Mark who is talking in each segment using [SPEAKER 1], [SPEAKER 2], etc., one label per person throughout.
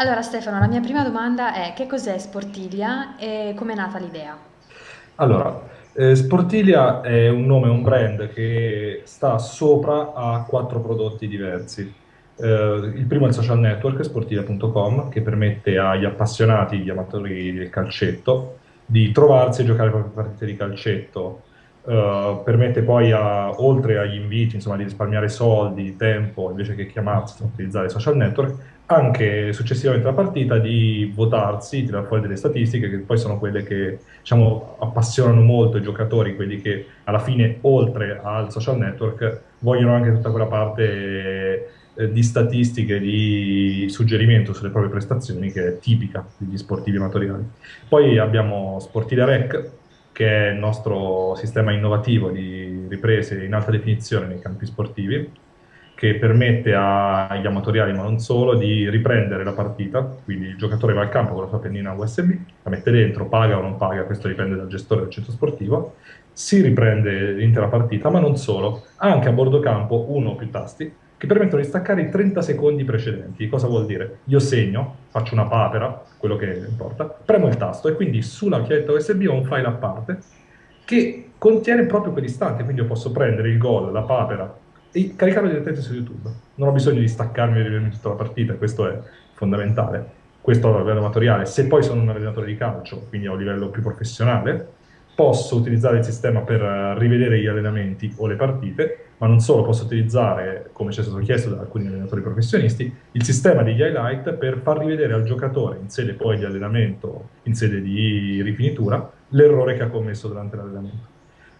[SPEAKER 1] Allora Stefano, la mia prima domanda è che cos'è Sportilia e com'è nata l'idea?
[SPEAKER 2] Allora, eh, Sportilia è un nome, un brand che sta sopra a quattro prodotti diversi. Eh, il primo è il social network, sportilia.com, che permette agli appassionati, agli amatori del calcetto, di trovarsi e giocare le proprie partite di calcetto. Eh, permette poi, a- oltre agli inviti, insomma, di risparmiare soldi, tempo, invece che chiamarsi, utilizzare i social network, anche successivamente alla partita di votarsi, tirare fuori delle statistiche che poi sono quelle che diciamo, appassionano molto i giocatori, quelli che alla fine, oltre al social network, vogliono anche tutta quella parte eh, di statistiche, di suggerimento sulle proprie prestazioni che è tipica degli sportivi amatoriali. Poi abbiamo Sportive Rec, che è il nostro sistema innovativo di riprese in alta definizione nei campi sportivi che permette agli amatoriali, ma non solo, di riprendere la partita. Quindi il giocatore va al campo con la sua pennina USB, la mette dentro, paga o non paga, questo dipende dal gestore del centro sportivo, si riprende l'intera partita, ma non solo, anche a bordo campo uno o più tasti che permettono di staccare i 30 secondi precedenti. Cosa vuol dire? Io segno, faccio una papera, quello che importa, premo il tasto e quindi sulla chiavetta USB ho un file a parte che contiene proprio quell'istante, quindi io posso prendere il gol, la papera, e caricarlo direttamente su YouTube. Non ho bisogno di staccarmi e rivedermi tutta la partita, questo è fondamentale. Questo a livello amatoriale. Se poi sono un allenatore di calcio, quindi a un livello più professionale, posso utilizzare il sistema per rivedere gli allenamenti o le partite, ma non solo, posso utilizzare, come ci è stato chiesto da alcuni allenatori professionisti, il sistema degli highlight per far rivedere al giocatore, in sede poi di allenamento, in sede di rifinitura, l'errore che ha commesso durante l'allenamento.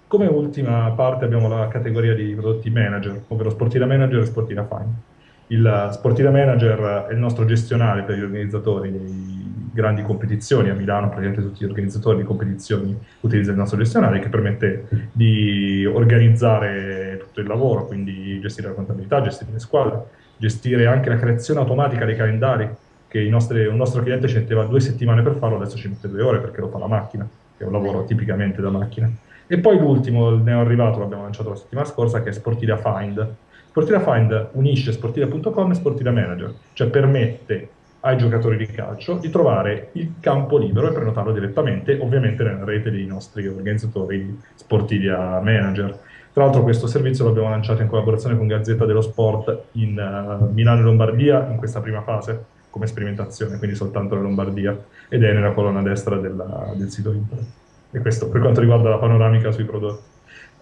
[SPEAKER 2] Come ultima parte abbiamo la categoria di prodotti manager, ovvero Sportiva Manager e Sportiva Fine. Il Sportiva Manager è il nostro gestionale per gli organizzatori di grandi competizioni. A Milano praticamente tutti gli organizzatori di competizioni utilizzano il nostro gestionale che permette di organizzare tutto il lavoro, quindi gestire la contabilità, gestire le squadre, gestire anche la creazione automatica dei calendari, che nostri, un nostro cliente ci metteva due settimane per farlo, adesso ci mette due ore perché lo fa la macchina, che è un lavoro tipicamente da macchina. E poi l'ultimo, il neo arrivato, l'abbiamo lanciato la settimana scorsa, che è Sportiva Find. Sportiva Find unisce sportiva.com e Sportiva Manager, cioè permette ai giocatori di calcio di trovare il campo libero e prenotarlo direttamente, ovviamente nella rete dei nostri organizzatori Sportiva Manager. Tra l'altro questo servizio l'abbiamo lanciato in collaborazione con Gazzetta dello Sport in uh, Milano e Lombardia in questa prima fase come sperimentazione, quindi soltanto la Lombardia, ed è nella colonna destra della, del sito internet. E questo per quanto riguarda la panoramica sui prodotti.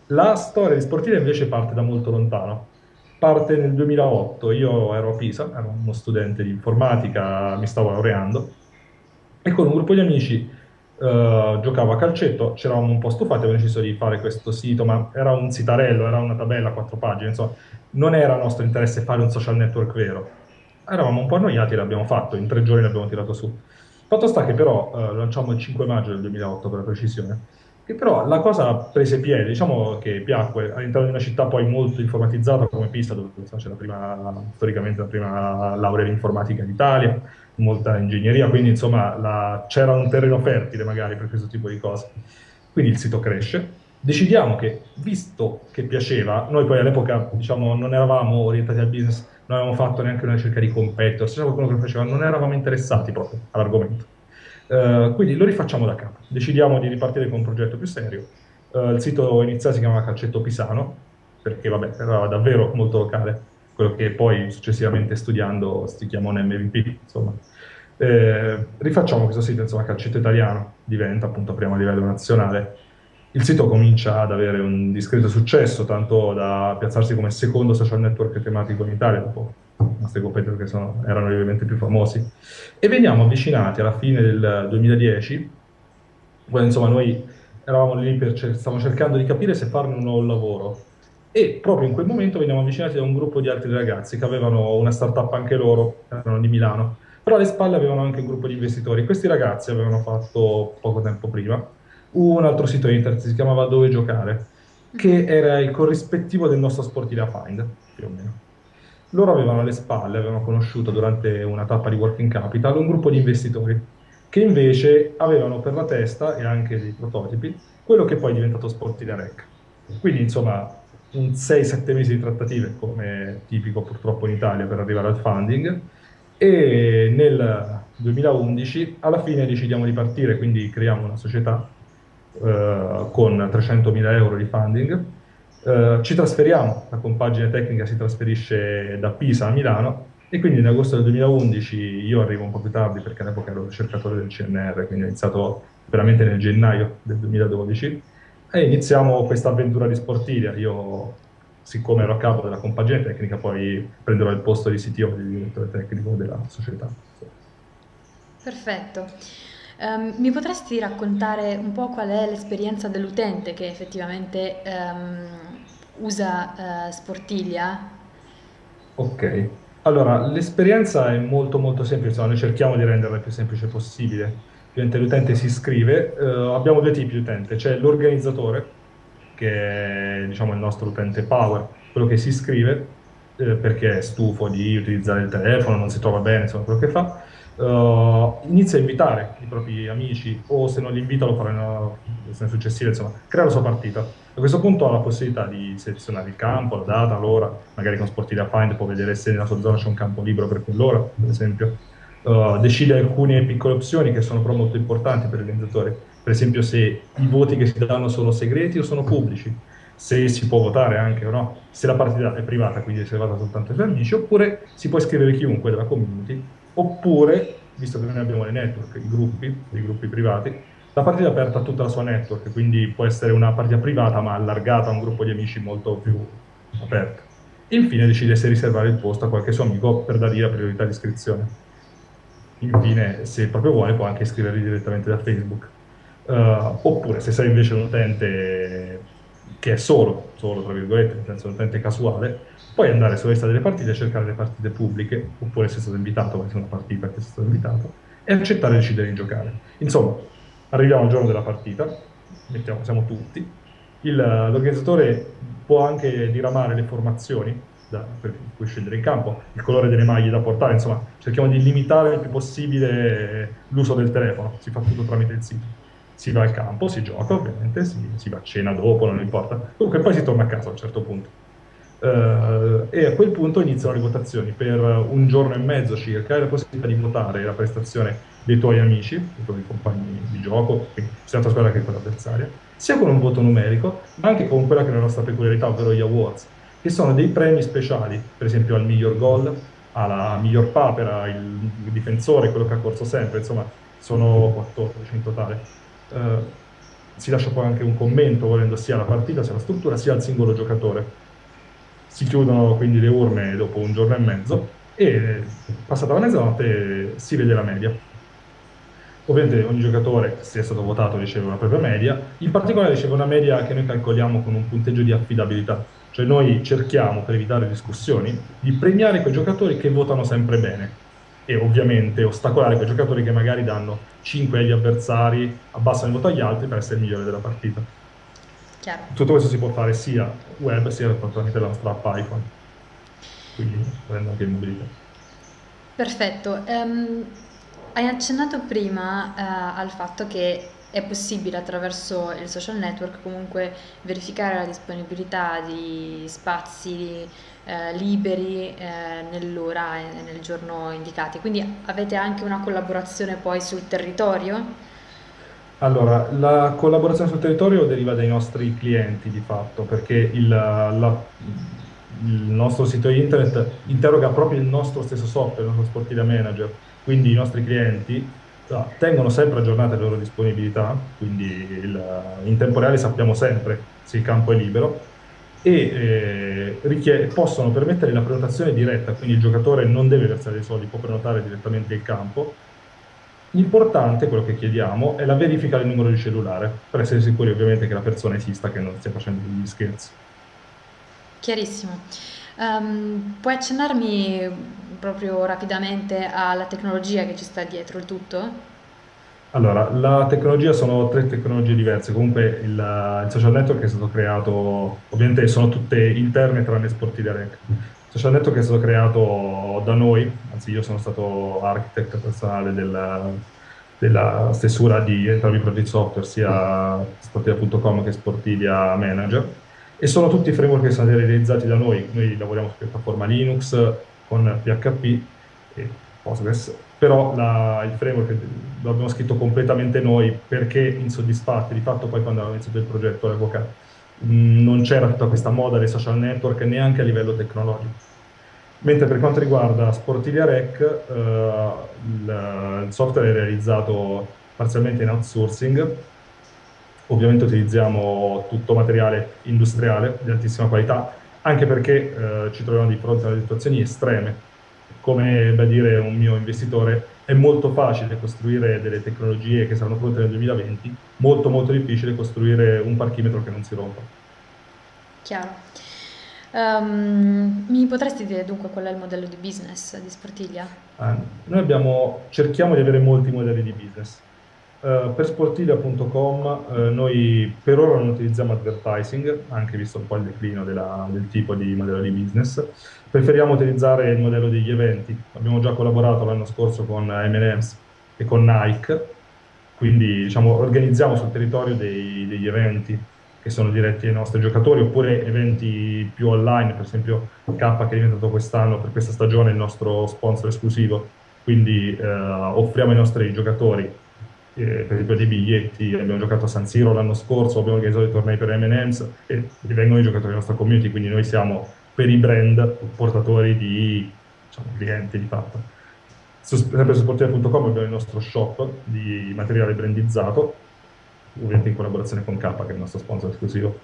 [SPEAKER 2] La storia di Sportiva invece parte da molto lontano. Parte nel 2008, io ero a Pisa, ero uno studente di informatica, mi stavo laureando, e con un gruppo di amici Uh, giocavo a calcetto, ci eravamo un po' stufati, abbiamo deciso di fare questo sito, ma era un sitarello, era una tabella a quattro pagine, insomma, non era nostro interesse fare un social network vero. Eravamo un po' annoiati e l'abbiamo fatto, in tre giorni l'abbiamo tirato su. Fatto sta che però, eh, lanciamo il 5 maggio del 2008 per la precisione, che però la cosa prese piede, diciamo che piacque all'interno di una città poi molto informatizzata come Pisa, dove c'è la prima, storicamente la prima laurea in informatica d'Italia, molta ingegneria, quindi insomma c'era un terreno fertile magari per questo tipo di cose. Quindi il sito cresce, decidiamo che, visto che piaceva, noi poi all'epoca diciamo, non eravamo orientati al business, non avevamo fatto neanche una ricerca di competitor, c'era qualcuno che faceva, non eravamo interessati proprio all'argomento. Uh, quindi lo rifacciamo da capo, decidiamo di ripartire con un progetto più serio. Uh, il sito iniziale si chiamava Calcetto Pisano, perché vabbè, era davvero molto locale, quello che poi successivamente studiando si chiama un MVP, insomma. Eh, rifacciamo questo sito, insomma, Calcetto Italiano, diventa appunto prima a livello nazionale, il sito comincia ad avere un discreto successo, tanto da piazzarsi come secondo social network tematico in Italia, dopo i nostri competitor che sono, erano ovviamente più famosi. E veniamo avvicinati alla fine del 2010, quando insomma noi eravamo lì per stavamo cercando di capire se farne un nuovo lavoro. E proprio in quel momento veniamo avvicinati da un gruppo di altri ragazzi che avevano una startup anche loro, erano di Milano, però alle spalle avevano anche un gruppo di investitori. Questi ragazzi avevano fatto poco tempo prima un altro sito internet, si chiamava Dove Giocare, che era il corrispettivo del nostro Sportiva Find, più o meno. Loro avevano alle spalle, avevano conosciuto durante una tappa di Working Capital un gruppo di investitori che invece avevano per la testa e anche dei prototipi quello che poi è diventato Sportiva Rec. Quindi insomma un 6-7 mesi di trattative come tipico purtroppo in Italia per arrivare al funding E nel 2011 alla fine decidiamo di partire, quindi creiamo una società eh, con 300.000 euro di funding. Eh, ci trasferiamo, la compagine tecnica si trasferisce da Pisa a Milano e quindi in agosto del 2011 io arrivo un po' più tardi perché all'epoca ero ricercatore del CNR, quindi ho iniziato veramente nel gennaio del 2012 e iniziamo questa avventura di Sportilia. Io, siccome ero a capo della compagine tecnica, poi prenderò il posto di CTO, di direttore tecnico della società.
[SPEAKER 1] Perfetto. Um, mi potresti raccontare un po' qual è l'esperienza dell'utente che effettivamente um, usa uh, Sportilia?
[SPEAKER 2] Ok, allora l'esperienza è molto molto semplice, noi cerchiamo di renderla il più semplice possibile. L'utente si iscrive, eh, abbiamo due tipi di utente, c'è l'organizzatore, che è diciamo, il nostro utente power, quello che si iscrive eh, perché è stufo di utilizzare il telefono, non si trova bene, insomma quello che fa, uh, inizia a invitare i propri amici o se non li invita lo farà nella versione successiva, insomma, crea la sua partita. A questo punto ha la possibilità di selezionare il campo, la data, l'ora, magari con Sportiva Find può vedere se nella sua zona c'è un campo libero per quell'ora, per esempio uh, decide alcune piccole opzioni che sono però molto importanti per l'organizzatore. Per esempio se i voti che si danno sono segreti o sono pubblici, se si può votare anche o no, se la partita è privata, quindi è riservata soltanto ai suoi amici, oppure si può iscrivere chiunque della community, oppure, visto che noi abbiamo le network, i gruppi, i gruppi privati, la partita è aperta a tutta la sua network, quindi può essere una partita privata ma allargata a un gruppo di amici molto più aperto. Infine decide se riservare il posto a qualche suo amico per dargli la priorità di iscrizione infine, se proprio vuole, può anche iscriverli direttamente da Facebook. Uh, oppure se sei invece un utente che è solo, solo tra virgolette, nel senso utente casuale, puoi andare sulla lista delle partite e cercare le partite pubbliche, oppure se sei stato invitato, vai su una partita che sei stato invitato, e accettare di decidere di giocare. Insomma, arriviamo al giorno della partita, mettiamo, siamo tutti, l'organizzatore può anche diramare le formazioni da, per cui scegliere in campo, il colore delle maglie da portare, insomma cerchiamo di limitare il più possibile l'uso del telefono, si fa tutto tramite il sito. Si va al campo, si gioca ovviamente, si, si va a cena dopo, non importa. Comunque poi si torna a casa a un certo punto. Uh, e a quel punto iniziano le votazioni per un giorno e mezzo circa hai la possibilità di votare la prestazione dei tuoi amici, dei tuoi compagni di gioco, sia la tua squadra che quella avversaria, sia con un voto numerico, ma anche con quella che è la nostra peculiarità, ovvero gli awards che sono dei premi speciali, per esempio al miglior gol, alla miglior papera, il difensore, quello che ha corso sempre, insomma sono 14 in totale. Eh, si lascia poi anche un commento volendo sia alla partita, sia alla struttura, sia al singolo giocatore. Si chiudono quindi le urne dopo un giorno e mezzo e passata la mezzanotte si vede la media. Ovviamente ogni giocatore, se è stato votato, riceve una propria media, in particolare riceve una media che noi calcoliamo con un punteggio di affidabilità, cioè noi cerchiamo, per evitare discussioni, di premiare quei giocatori che votano sempre bene e ovviamente ostacolare quei giocatori che magari danno 5 agli avversari, abbassano il voto agli altri per essere il migliore della partita.
[SPEAKER 1] Chiaro.
[SPEAKER 2] Tutto questo si può fare sia web sia tramite la nostra app iPhone, quindi prendo anche in mobilità.
[SPEAKER 1] Perfetto. Um, hai accennato prima uh, al fatto che è possibile attraverso il social network comunque verificare la disponibilità di spazi eh, liberi eh, nell'ora e nel giorno indicati. Quindi avete anche una collaborazione poi sul territorio?
[SPEAKER 2] Allora, la collaborazione sul territorio deriva dai nostri clienti di fatto, perché il, la, il nostro sito internet interroga proprio il nostro stesso software, il nostro Sportiva Manager, quindi i nostri clienti no, tengono sempre aggiornate le loro disponibilità, quindi il, in tempo reale sappiamo sempre se il campo è libero e eh, possono permettere la prenotazione diretta, quindi il giocatore non deve versare dei soldi, può prenotare direttamente il campo. L'importante, quello che chiediamo, è la verifica del numero di cellulare, per essere sicuri ovviamente che la persona esista, che non stia facendo degli scherzi.
[SPEAKER 1] Chiarissimo. Um, puoi accennarmi proprio rapidamente alla tecnologia che ci sta dietro il tutto?
[SPEAKER 2] Allora, la tecnologia sono tre tecnologie diverse, comunque il, il social network è stato creato, ovviamente sono tutte interne tranne Sportiva Rec. Il social network è stato creato da noi, anzi io sono stato architect personale della, della stessura di entrambi i progetti software, sia sportiva.com che Sportivia Manager, e sono tutti framework che sono realizzati da noi, noi lavoriamo su piattaforma Linux con PHP, e Postgres, però la, il framework lo abbiamo scritto completamente noi perché insoddisfatti, di fatto poi quando abbiamo iniziato il progetto all'epoca mh, non c'era tutta questa moda dei social network neanche a livello tecnologico. Mentre per quanto riguarda Sportilia Rec, eh, il, il software è realizzato parzialmente in outsourcing, ovviamente utilizziamo tutto materiale industriale di altissima qualità, anche perché eh, ci troviamo di fronte a situazioni estreme. Come da dire un mio investitore, è molto facile costruire delle tecnologie che saranno pronte nel 2020, molto molto difficile costruire un parchimetro che non si rompa.
[SPEAKER 1] Chiaro. Um, mi potresti dire dunque qual è il modello di business di Sportiglia?
[SPEAKER 2] Eh, noi abbiamo, cerchiamo di avere molti modelli di business. Uh, per sportilia.com uh, eh, noi per ora non utilizziamo advertising, anche visto un po' il declino della, del tipo di modello di business. Preferiamo utilizzare il modello degli eventi. Abbiamo già collaborato l'anno scorso con M&M's e con Nike, quindi diciamo, organizziamo sul territorio dei, degli eventi che sono diretti ai nostri giocatori, oppure eventi più online, per esempio K che è diventato quest'anno, per questa stagione, il nostro sponsor esclusivo. Quindi eh, offriamo ai nostri giocatori, eh, per esempio, dei biglietti. Abbiamo giocato a San Siro l'anno scorso, abbiamo organizzato i tornei per M&M's e vengono i giocatori della nostra community, quindi noi siamo per i brand portatori di diciamo, clienti di fatto. Su, sempre su sportiva.com abbiamo il nostro shop di materiale brandizzato ovviamente in collaborazione con K, che è il nostro sponsor esclusivo.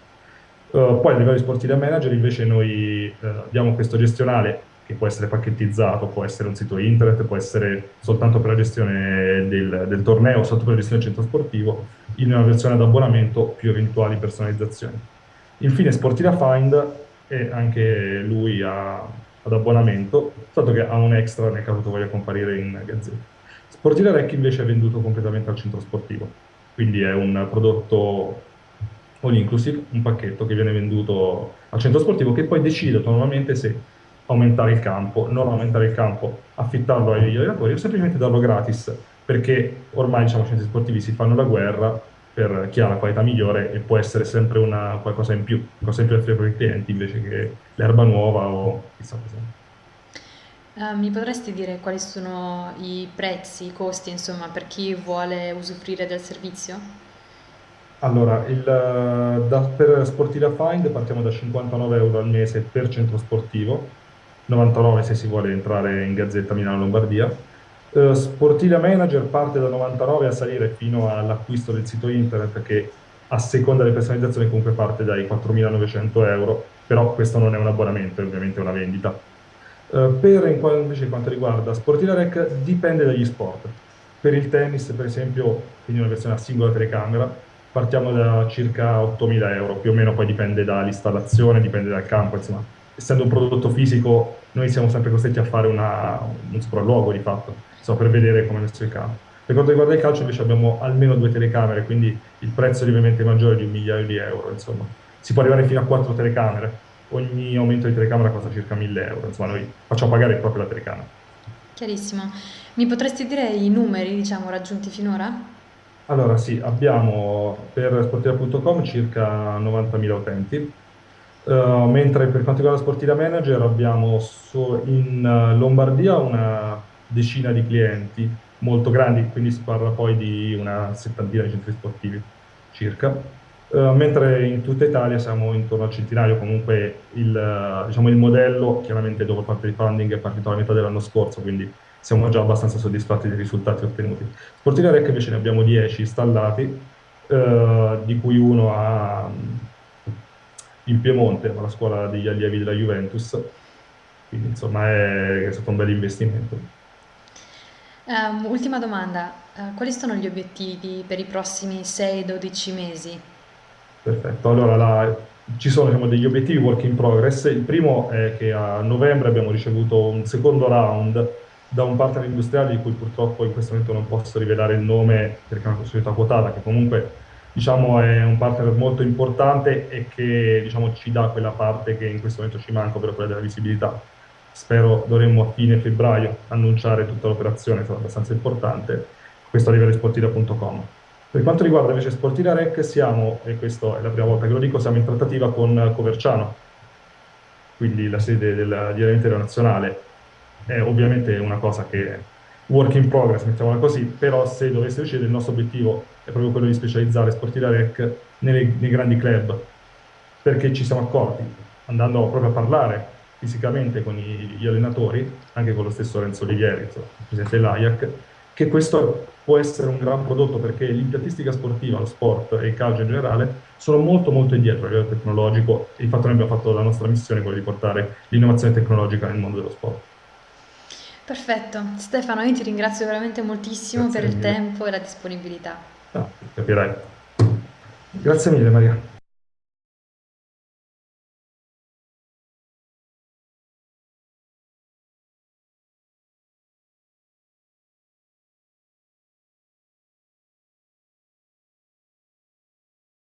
[SPEAKER 2] Uh, poi a livello di sportiva manager invece noi uh, abbiamo questo gestionale che può essere pacchettizzato, può essere un sito internet, può essere soltanto per la gestione del, del torneo, soltanto per la gestione del centro sportivo, in una versione ad abbonamento più eventuali personalizzazioni. Infine Sportiva Find è anche lui a, ad abbonamento, tanto che ha un extra nel caso tu voglia comparire in gazzetta. Sportiva Rec invece è venduto completamente al centro sportivo quindi è un prodotto all inclusive, un pacchetto che viene venduto al centro sportivo che poi decide autonomamente se aumentare il campo, non aumentare il campo, affittarlo agli allenatori o semplicemente darlo gratis, perché ormai diciamo, i centri sportivi si fanno la guerra per chi ha la qualità migliore e può essere sempre una, qualcosa in più, qualcosa in più per i clienti invece che l'erba nuova o chissà cosa.
[SPEAKER 1] Uh, mi potresti dire quali sono i prezzi, i costi, insomma, per chi vuole usufruire del servizio?
[SPEAKER 2] Allora, il, da, per Sportiva Find partiamo da 59 euro al mese per centro sportivo, 99 se si vuole entrare in Gazzetta Milano-Lombardia. Uh, Sportiva Manager parte da 99 a salire fino all'acquisto del sito internet che a seconda delle personalizzazioni comunque parte dai 4.900 euro, però questo non è un abbonamento, è ovviamente una vendita. Eh, per invece quanto riguarda Sportiva Rec dipende dagli sport. Per il tennis, per esempio, quindi una versione a singola telecamera, partiamo da circa 8.000 euro, più o meno poi dipende dall'installazione, dipende dal campo, insomma. Essendo un prodotto fisico, noi siamo sempre costretti a fare una, un sopralluogo di fatto, so, per vedere come messo il campo. Per quanto riguarda il calcio invece abbiamo almeno due telecamere, quindi il prezzo è lievemente maggiore di un migliaio di euro, insomma. Si può arrivare fino a quattro telecamere, ogni aumento di telecamera costa circa 1000 euro, insomma noi facciamo pagare proprio la telecamera.
[SPEAKER 1] Chiarissimo. Mi potresti dire i numeri, diciamo, raggiunti finora?
[SPEAKER 2] Allora sì, abbiamo per sportiva.com circa 90.000 utenti, uh, mentre per quanto riguarda Sportiva Manager abbiamo so in Lombardia una decina di clienti molto grandi, quindi si parla poi di una settantina di centri sportivi circa. Uh, mentre in tutta Italia siamo intorno al centinaio, comunque il, diciamo, il modello chiaramente dopo parte di funding è partito alla metà dell'anno scorso, quindi siamo già abbastanza soddisfatti dei risultati ottenuti. Sportiva Rec invece ne abbiamo 10 installati, uh, di cui uno a, in Piemonte, alla scuola degli allievi della Juventus, quindi insomma è, è stato un bel investimento.
[SPEAKER 1] Um, ultima domanda, uh, quali sono gli obiettivi per i prossimi 6-12 mesi?
[SPEAKER 2] Perfetto, allora la, ci sono diciamo, degli obiettivi work in progress. Il primo è che a novembre abbiamo ricevuto un secondo round da un partner industriale di cui purtroppo in questo momento non posso rivelare il nome perché è una società quotata, che comunque diciamo, è un partner molto importante e che diciamo, ci dà quella parte che in questo momento ci manca, ovvero quella della visibilità. Spero dovremmo a fine febbraio annunciare tutta l'operazione, sarà abbastanza importante, questo a livello sportiva.com. Per quanto riguarda invece Sportina Rec, siamo, e questa è la prima volta che lo dico, siamo in trattativa con Coverciano, quindi la sede del, di Aeronautico Nazionale. È ovviamente una cosa che work in progress, mettiamola così, però se dovesse succedere il nostro obiettivo è proprio quello di specializzare Sportiva Rec nei, nei grandi club, perché ci siamo accorti, andando proprio a parlare fisicamente con i, gli allenatori, anche con lo stesso Renzo Olivieri, il presidente dell'AIAC, che questo può essere un gran prodotto perché l'impiantistica sportiva, lo sport e il calcio in generale sono molto molto indietro a livello tecnologico e infatti noi abbiamo fatto la nostra missione quella di portare l'innovazione tecnologica nel mondo dello sport.
[SPEAKER 1] Perfetto, Stefano, io ti ringrazio veramente moltissimo
[SPEAKER 2] Grazie
[SPEAKER 1] per il
[SPEAKER 2] mille.
[SPEAKER 1] tempo e la disponibilità.
[SPEAKER 2] Ah, capirai. Grazie mille Maria.